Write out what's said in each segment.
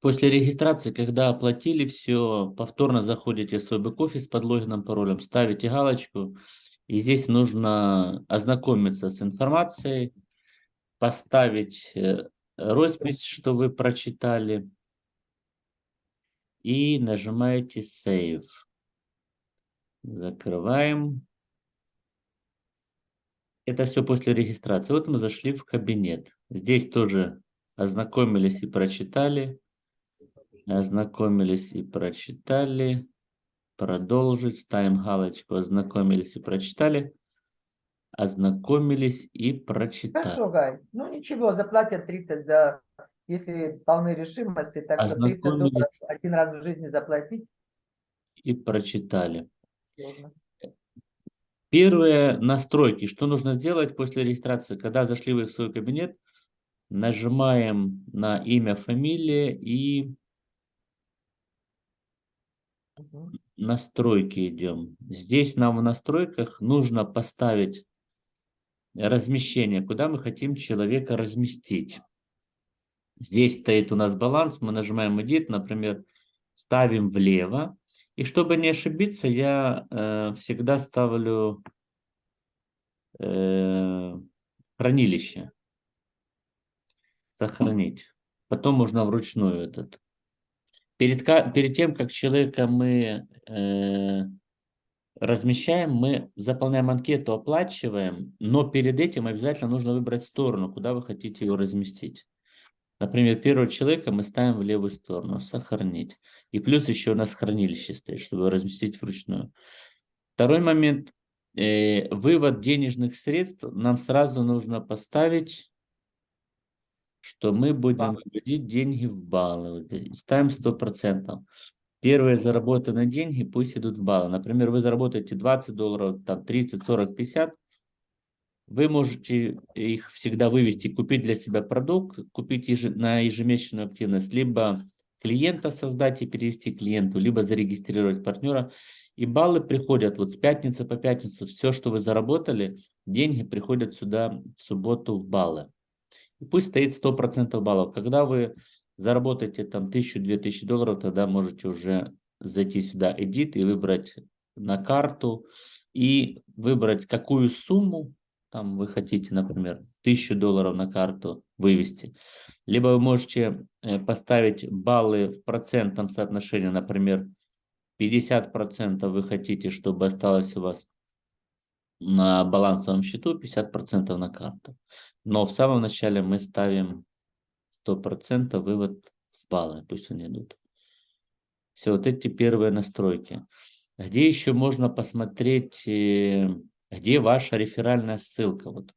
После регистрации, когда оплатили все, повторно заходите в свой бэк-офис под логином, паролем, ставите галочку. И здесь нужно ознакомиться с информацией, поставить э, роспись, что вы прочитали. И нажимаете Save. Закрываем. Это все после регистрации. Вот мы зашли в кабинет. Здесь тоже ознакомились и прочитали. Ознакомились и прочитали. Продолжить. Ставим галочку. Ознакомились и прочитали. Ознакомились и прочитали. Хорошо, Гай. Ну ничего, заплатят 30 за, если полны решимости, так что 30 Ознакомились. долларов один раз в жизни заплатить. И прочитали. Первые настройки. Что нужно сделать после регистрации? Когда зашли вы в свой кабинет, нажимаем на имя, фамилия и. Настройки идем. Здесь нам в настройках нужно поставить размещение, куда мы хотим человека разместить. Здесь стоит у нас баланс, мы нажимаем Edit, например, ставим влево. И чтобы не ошибиться, я э, всегда ставлю э, хранилище. Сохранить. Потом можно вручную этот. Перед, перед тем, как человека мы э, размещаем, мы заполняем анкету, оплачиваем, но перед этим обязательно нужно выбрать сторону, куда вы хотите его разместить. Например, первого человека мы ставим в левую сторону, сохранить. И плюс еще у нас хранилище стоит, чтобы разместить вручную. Второй момент, э, вывод денежных средств нам сразу нужно поставить, что мы будем выводить деньги в баллы. Здесь. Ставим 100%. Первые заработанные деньги пусть идут в баллы. Например, вы заработаете 20 долларов, там 30, 40, 50. Вы можете их всегда вывести, купить для себя продукт, купить еже- на ежемесячную активность, либо клиента создать и перевести клиенту, либо зарегистрировать партнера. И баллы приходят вот с пятницы по пятницу. Все, что вы заработали, деньги приходят сюда в субботу в баллы. Пусть стоит 100% баллов. Когда вы заработаете там 1000-2000 долларов, тогда можете уже зайти сюда Edit и выбрать на карту и выбрать какую сумму там вы хотите, например, 1000 долларов на карту вывести. Либо вы можете э, поставить баллы в процентном соотношении, например, 50% вы хотите, чтобы осталось у вас на балансовом счету, 50% на карту. Но в самом начале мы ставим 100% вывод в баллы, пусть они идут. Все, вот эти первые настройки. Где еще можно посмотреть, э, где ваша реферальная ссылка? Вот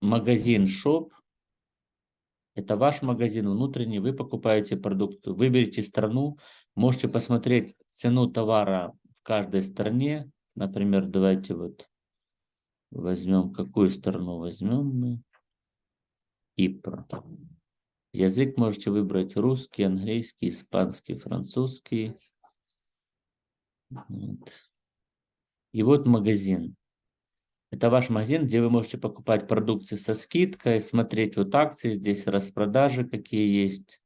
магазин Shop, это ваш магазин внутренний, вы покупаете продукты, выберите страну, можете посмотреть цену товара в каждой стране. Например, давайте вот возьмем, какую страну возьмем мы? Кипр. Язык можете выбрать русский, английский, испанский, французский. Вот. И вот магазин. Это ваш магазин, где вы можете покупать продукции со скидкой, смотреть вот акции, здесь распродажи какие есть.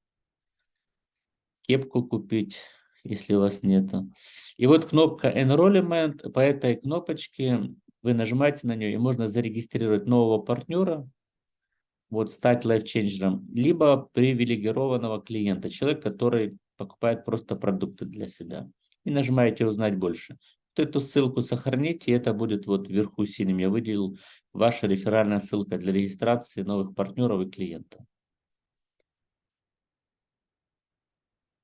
Кепку купить, если у вас нету. И вот кнопка Enrollment. По этой кнопочке вы нажимаете на нее, и можно зарегистрировать нового партнера, вот стать лайфченджером, либо привилегированного клиента, человек, который покупает просто продукты для себя. И нажимаете «Узнать больше». Вот эту ссылку сохраните, и это будет вот вверху синим. Я выделил ваша реферальная ссылка для регистрации новых партнеров и клиентов.